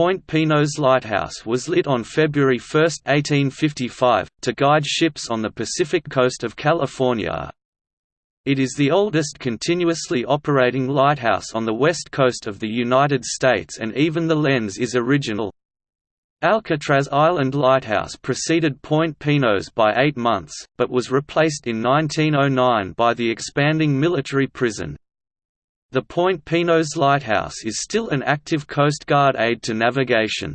Point Pinos Lighthouse was lit on February 1, 1855, to guide ships on the Pacific coast of California. It is the oldest continuously operating lighthouse on the west coast of the United States and even the lens is original. Alcatraz Island Lighthouse preceded Point Pinos by eight months, but was replaced in 1909 by the expanding military prison. The Point Pinos Lighthouse is still an active Coast Guard aid to navigation.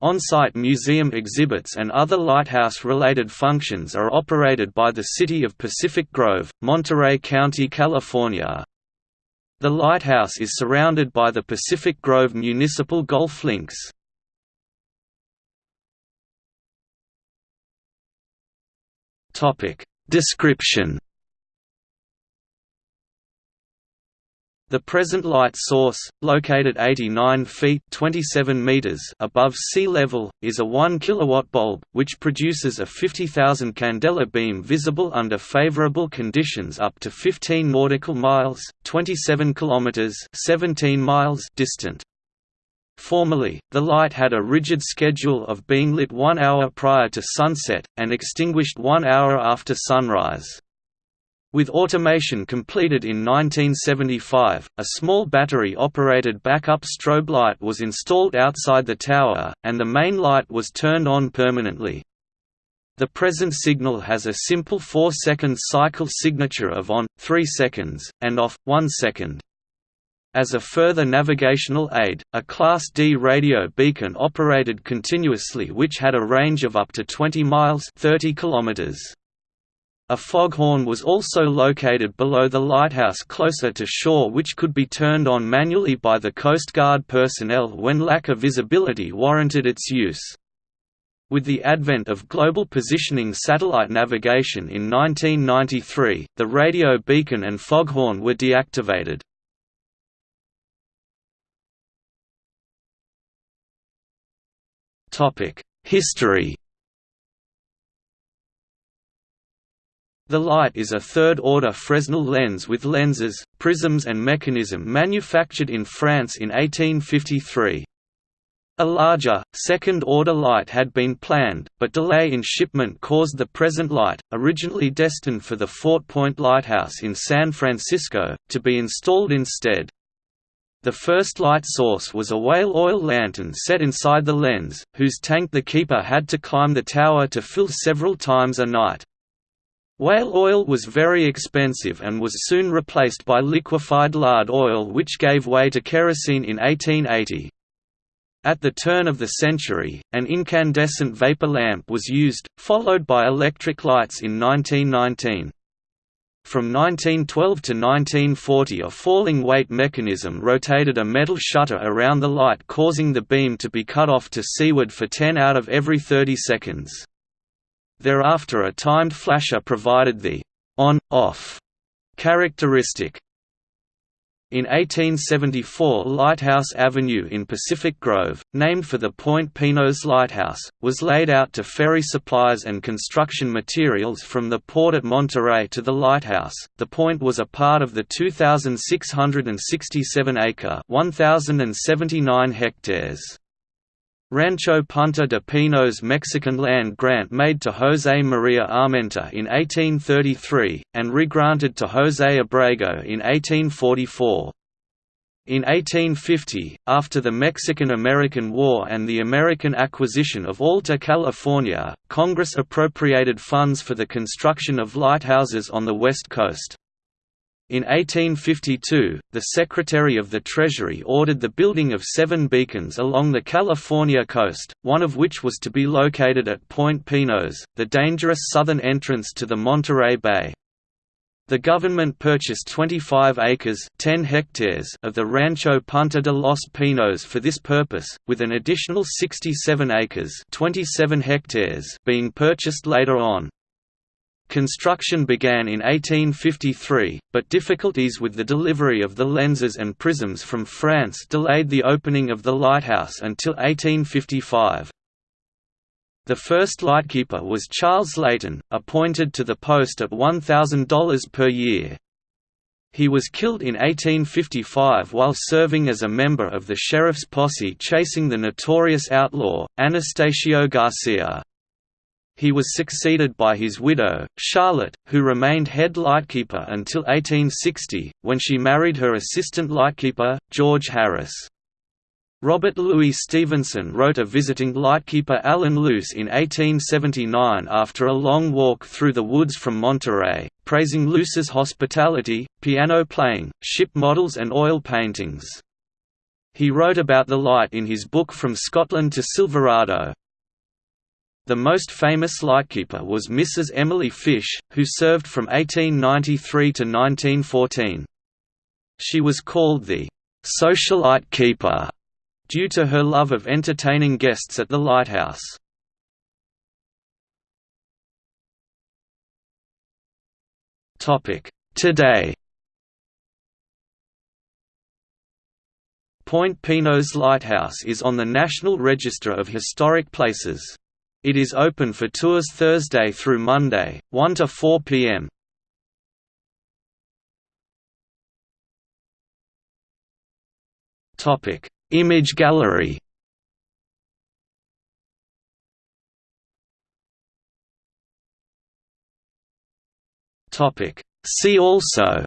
On-site museum exhibits and other lighthouse-related functions are operated by the City of Pacific Grove, Monterey County, California. The lighthouse is surrounded by the Pacific Grove Municipal Golf Links. Description The present light source, located 89 feet 27 meters above sea level, is a 1 kilowatt bulb, which produces a 50,000 candela beam visible under favorable conditions up to 15 nautical miles 27 kilometers 17 miles distant. Formerly, the light had a rigid schedule of being lit one hour prior to sunset, and extinguished one hour after sunrise. With automation completed in 1975, a small battery-operated backup strobe light was installed outside the tower, and the main light was turned on permanently. The present signal has a simple 4-second cycle signature of on, 3 seconds, and off, 1 second. As a further navigational aid, a Class D radio beacon operated continuously which had a range of up to 20 miles 30 kilometers. A foghorn was also located below the lighthouse closer to shore which could be turned on manually by the Coast Guard personnel when lack of visibility warranted its use. With the advent of global positioning satellite navigation in 1993, the radio beacon and foghorn were deactivated. History The light is a third-order Fresnel lens with lenses, prisms and mechanism manufactured in France in 1853. A larger, second-order light had been planned, but delay in shipment caused the present light, originally destined for the Fort Point Lighthouse in San Francisco, to be installed instead. The first light source was a whale oil lantern set inside the lens, whose tank the keeper had to climb the tower to fill several times a night. Whale oil was very expensive and was soon replaced by liquefied lard oil which gave way to kerosene in 1880. At the turn of the century, an incandescent vapor lamp was used, followed by electric lights in 1919. From 1912 to 1940 a falling weight mechanism rotated a metal shutter around the light causing the beam to be cut off to seaward for 10 out of every 30 seconds. Thereafter a timed flasher provided the on-off characteristic. In 1874 Lighthouse Avenue in Pacific Grove, named for the Point Pinos Lighthouse, was laid out to ferry supplies and construction materials from the port at Monterey to the lighthouse. The point was a part of the 2,667-acre (1,079 hectares) Rancho Punta de Pinos Mexican land grant made to José María Armenta in 1833, and regranted to José Abrego in 1844. In 1850, after the Mexican–American War and the American acquisition of Alta California, Congress appropriated funds for the construction of lighthouses on the west coast. In 1852, the Secretary of the Treasury ordered the building of seven beacons along the California coast, one of which was to be located at Point Pinos, the dangerous southern entrance to the Monterey Bay. The government purchased 25 acres 10 hectares of the Rancho Punta de los Pinos for this purpose, with an additional 67 acres 27 hectares being purchased later on. Construction began in 1853, but difficulties with the delivery of the lenses and prisms from France delayed the opening of the lighthouse until 1855. The first lightkeeper was Charles Layton, appointed to the post at $1,000 per year. He was killed in 1855 while serving as a member of the sheriff's posse chasing the notorious outlaw, Anastasio Garcia. He was succeeded by his widow, Charlotte, who remained head lightkeeper until 1860, when she married her assistant lightkeeper, George Harris. Robert Louis Stevenson wrote a visiting lightkeeper Alan Luce in 1879 after a long walk through the woods from Monterey, praising Luce's hospitality, piano playing, ship models and oil paintings. He wrote about the light in his book From Scotland to Silverado. The most famous lightkeeper was Mrs. Emily Fish, who served from 1893 to 1914. She was called the socialite keeper due to her love of entertaining guests at the lighthouse. Today Point Pinos Lighthouse is on the National Register of Historic Places. It is open for tours Thursday through Monday, 1 to 4 p.m. Topic: Image gallery. Topic: See also.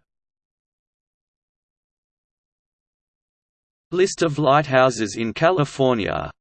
List of lighthouses in California